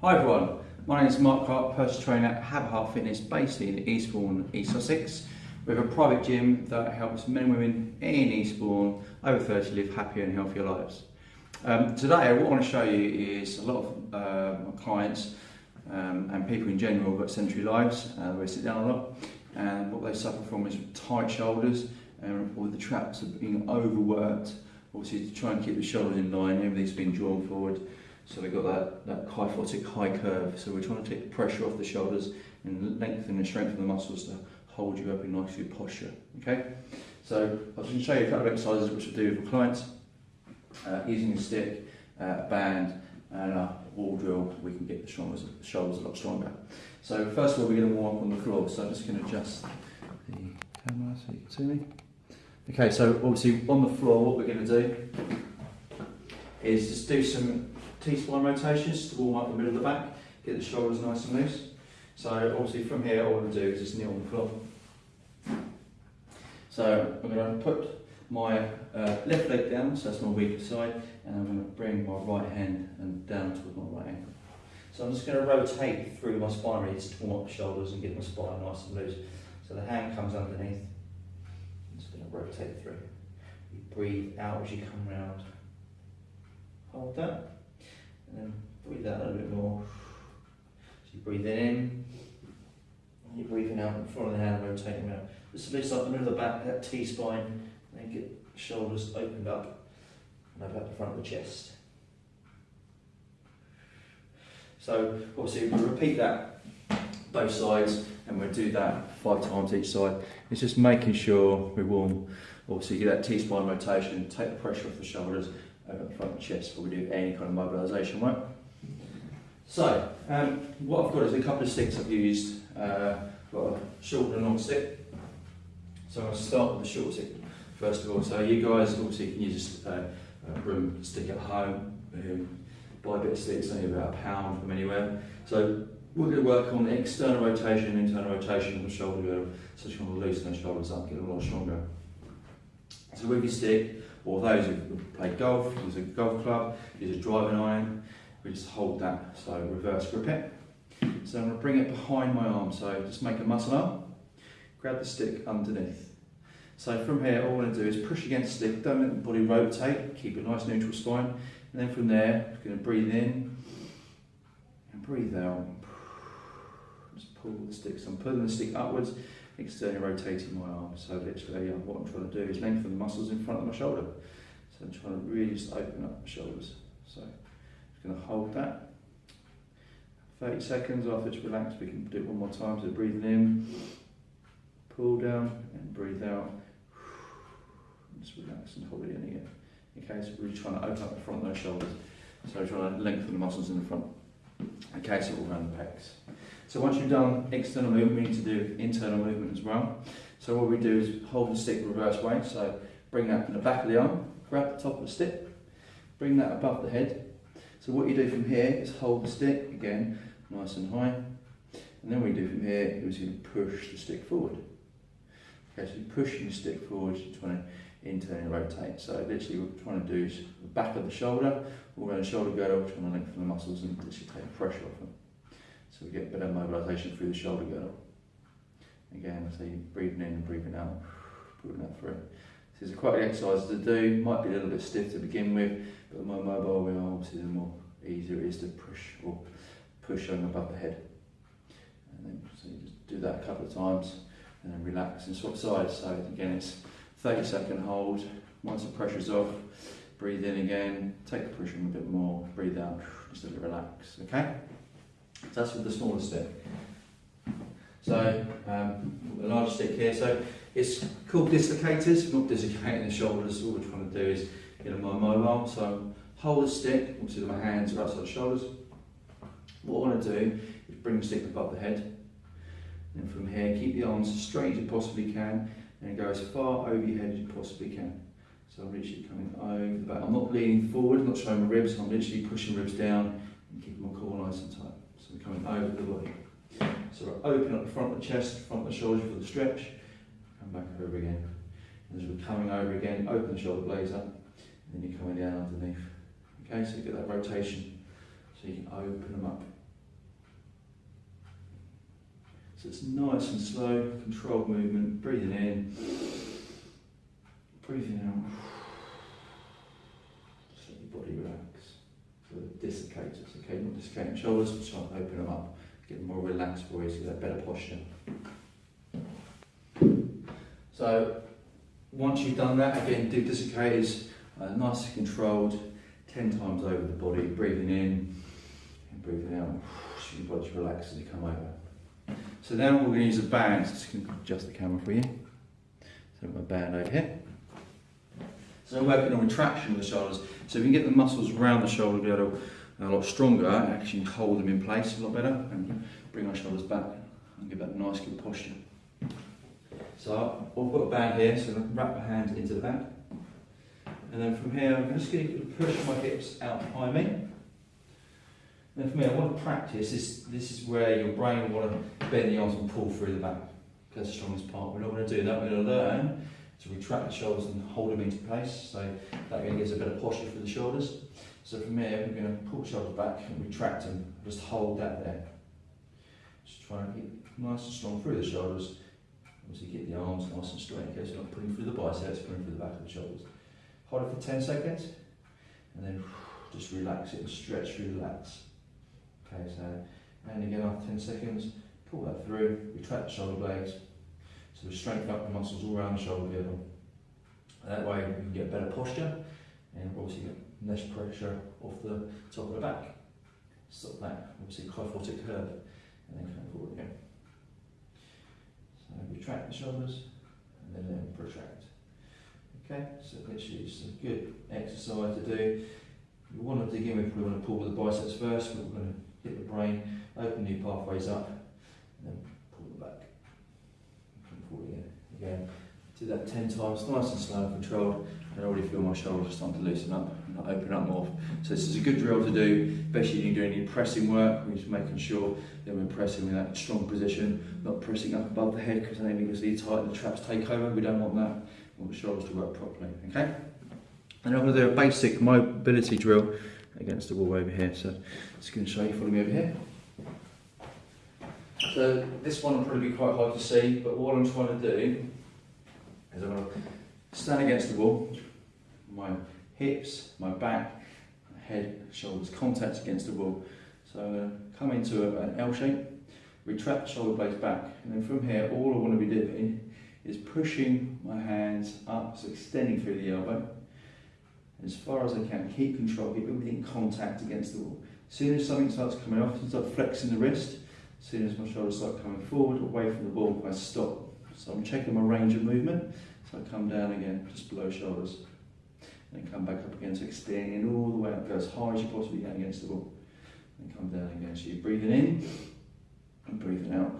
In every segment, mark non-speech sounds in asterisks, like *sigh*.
Hi everyone, my name is Mark Clark, personal trainer at Haverheart Fitness based in Eastbourne, East Sussex. We have a private gym that helps men and women in Eastbourne over 30 live happier and healthier lives. Um, today what I want to show you is a lot of uh, my clients um, and people in general have got sedentary lives, uh, they sit down a lot and what they suffer from is tight shoulders and with the traps of being overworked, obviously to try and keep the shoulders in line, everything's been drawn forward so we've got that, that kyphotic high curve. So we're trying to take the pressure off the shoulders and lengthen and strengthen the muscles to hold you up in nice good posture. Okay? So I was going to show you a couple of exercises which I do with clients. Uh, using a stick, uh, band and a wall drill, we can get the shoulders, the shoulders a lot stronger. So first of all, we're going to warm up on the floor. So I'm just going to adjust the camera so you can see me. Okay, so obviously on the floor, what we're going to do is just do some T-spine rotations to warm up the middle of the back, get the shoulders nice and loose. So obviously from here all I'm going to do is just kneel on the floor. So I'm going to put my uh, left leg down, so that's my weaker side, and I'm going to bring my right hand and down towards my right ankle. So I'm just going to rotate through my spine really to warm up the shoulders and get my spine nice and loose. So the hand comes underneath. I'm just going to rotate through. You breathe out as you come round. Hold that. And then breathe out a little bit more. So you breathe in, you're breathing out in front of the hand, rotating out. Just lifts up the middle of the back, that T-spine, and then get shoulders opened up and up at the front of the chest. So obviously we repeat that both sides and we'll do that five times each side. It's just making sure we warm, obviously get that T-spine rotation, take the pressure off the shoulders over the front of the chest before we do any kind of mobilisation work. So, um, what I've got is a couple of sticks I've used. Uh, got a short and a long stick. So I'll start with the short stick first of all. So you guys obviously can use a, a broom stick at home. Um, buy a bit of sticks, only about a pound from anywhere. So we're going to work on the external rotation and internal rotation of the shoulder. So just want to loosen the shoulders up, get a lot stronger. So with your stick, or those who play golf, use a golf club, use a driving iron, we just hold that, so reverse grip it. So I'm going to bring it behind my arm, so just make a muscle up, grab the stick underneath. So from here, all I'm going to do is push against the stick, don't let the body rotate, keep a nice neutral spine, and then from there, I'm going to breathe in and breathe out. Just pull the stick, so I'm pulling the stick upwards, externally rotating my arm. So literally, um, what I'm trying to do is lengthen the muscles in front of my shoulder. So I'm trying to really just open up my shoulders. So I'm just going to hold that. 30 seconds after it's relaxed, we can do it one more time. So breathing in, pull down and breathe out. Just relax and hold it in again. Okay, so we're really trying to open up the front of those shoulders. So trying to lengthen the muscles in the front. Okay, so all around the pecs. So once you've done external movement, we need to do internal movement as well. So what we do is hold the stick reverse way. So bring that from the back of the arm, grab the top of the stick, bring that above the head. So what you do from here is hold the stick, again, nice and high. And then what you do from here is you push the stick forward. Okay, so you're pushing the stick forward, you're trying to internally rotate. So literally what we're trying to do is the back of the shoulder, all around the shoulder girdle, trying to lengthen the muscles and literally take the pressure off them. So we get better mobilisation through the shoulder girdle. Again, so you're breathing in and breathing out, putting that through. This is quite an exercise to do, might be a little bit stiff to begin with, but the more mobile we are, obviously the more easier it is to push or push on above the head. And then so you just do that a couple of times and then relax and swap sides. So again, it's 30 second hold. Once the pressure's off, breathe in again, take the pressure a bit more, breathe out, just a little relax, okay? So that's with the smaller stick. So um, the larger stick here, so it's called dislocators, not dislocating the shoulders, all we're trying to do is get them more mobile. So hold the stick, obviously my hands are outside the shoulders. What I want to do is bring the stick above the head. And from here, keep the arms as straight as you possibly can and go as far over your head as you possibly can. So I'm literally coming over the back. I'm not leaning forward, I'm not showing my ribs, I'm literally pushing ribs down and keeping my core nice and tight coming out of the body. So we're open up the front of the chest, front of the shoulder for the stretch, come back over again. And as we're coming over again, open the shoulder blades up, and then you're coming down underneath. Okay, so you get that rotation, so you can open them up. So it's nice and slow, controlled movement, breathing in, breathing out. Dislocators, okay, not dislocating shoulders, but try and open them up, get them more relaxed for you, so get better posture. So once you've done that, again, do dislocators, uh, nice and controlled, 10 times over the body, breathing in and breathing out. So your body relax as you come over. So now we're going to use a band, just going to adjust the camera for you. So I've band over here. So we're working on retraction of the shoulders. So if you can get the muscles around the shoulder be able to a lot stronger, actually hold them in place a lot better and bring our shoulders back and give that nice good posture. So I've got a band here, so I can wrap my hands into the band. And then from here, I'm just going to push my hips out behind me. And for me, I want to practice, this, this is where your brain will want to bend the arms and pull through the back. That's the strongest part. We're not going to do that, we're going to learn to retract the shoulders and hold them into place. So that again gives a better posture for the shoulders. So from here, we're going to pull the shoulders back and retract them. Just hold that there. Just try and keep nice and strong through the shoulders. Obviously keep the arms nice and straight in case you're not pulling through the biceps, pulling through the back of the shoulders. Hold it for 10 seconds and then *sighs* just relax it and stretch, relax. Okay, so, and again after 10 seconds, pull that through, retract the shoulder blades, so we strengthen up the muscles all around the shoulder girdle. That way you can get better posture and obviously get less pressure off the top of the back. Stop that, obviously kyphotic curve, and then come forward again. So retract the shoulders, and then, then protract. Okay, so literally it's a good exercise to do. We want to dig in, we probably want to pull with the biceps first, but we're going to hit the brain, open new pathways up, and then pull them back. Come forward again. Do that 10 times, nice and slow and controlled. I already feel my shoulders starting to loosen up and open up more. So this is a good drill to do, especially if you're doing any pressing work, we're just making sure that we're pressing in that strong position, not pressing up above the head because then you can see tight the traps take over. We don't want that. We want the shoulders to work properly, okay? And I'm to do a basic mobility drill against the wall over here. So just to show you, follow me over here. So this one will probably be quite hard to see, but what I'm trying to do is I'm going to stand against the wall, my hips, my back, my head, shoulders contact against the wall. So I'm going to come into a, an L shape, retract the shoulder blades back, and then from here all I want to be doing is pushing my hands up, so extending through the elbow, as far as I can. Keep control, keep everything contact against the wall. As soon as something starts coming off, I start flexing the wrist. As soon as my shoulders start coming forward, away from the ball, I stop. So I'm checking my range of movement. So I come down again, just below shoulders. And come back up again, so extending all the way up, go as high as you possibly can against the wall. And come down again. So you're breathing in and breathing out.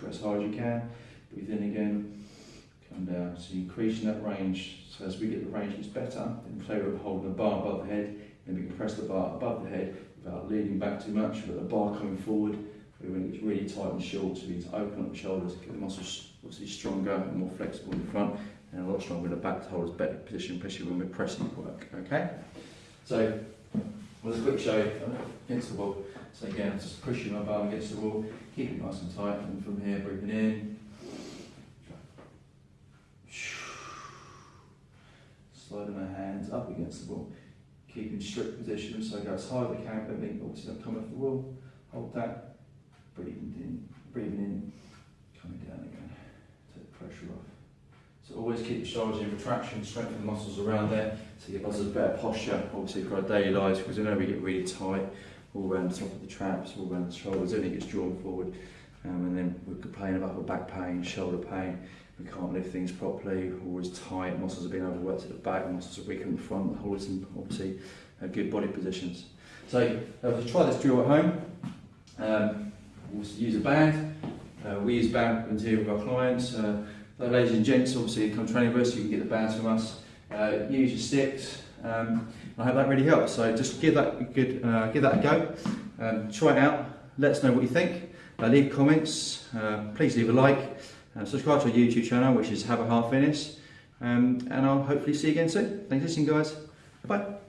Go as hard as you can. Breathe in again, come down. So you're increasing that range. So as we get the range it's better, then play with holding the bar above the head, then we can press the bar above the head without leaning back too much, with the bar coming forward. When it gets really tight and short, so we need to open up the shoulders, to get the muscles obviously stronger and more flexible in the front, and a lot stronger in the back to hold us better position, especially when we're pressing work. Okay? So, well, a quick show against the wall. So again, just pushing my bum against the wall, keeping it nice and tight, and from here, breathing in, sliding my hands up against the wall, keeping strict position, so go as high as I can, but obviously don't come off the wall, hold that, breathing in, breathing in, coming down again, take the pressure off. So always keep the shoulders in retraction, strengthen the muscles around there, so you get muscles better posture, obviously for our daily lives, because I know we get really tight, all around the top of the traps, all around the shoulders, everything gets drawn forward, um, and then we complain about back pain, shoulder pain, we can't lift things properly, always tight, muscles are being overworked at the back, muscles are weak in the front, always in obviously uh, good body positions. So uh, try this drill at home. Um, use a band. Uh, we use band here with our clients. Uh, ladies and gents, obviously come training with us, you can get the bands from us. Uh, use your sticks. Um, I hope that really helps. So just give that a good, uh, give that a go. Um, try it out. Let us know what you think. Uh, leave comments. Uh, please leave a like. Uh, subscribe to our YouTube channel, which is Have a Half Fitness. Um, and I'll hopefully see you again soon. Thanks for listening, guys. Bye.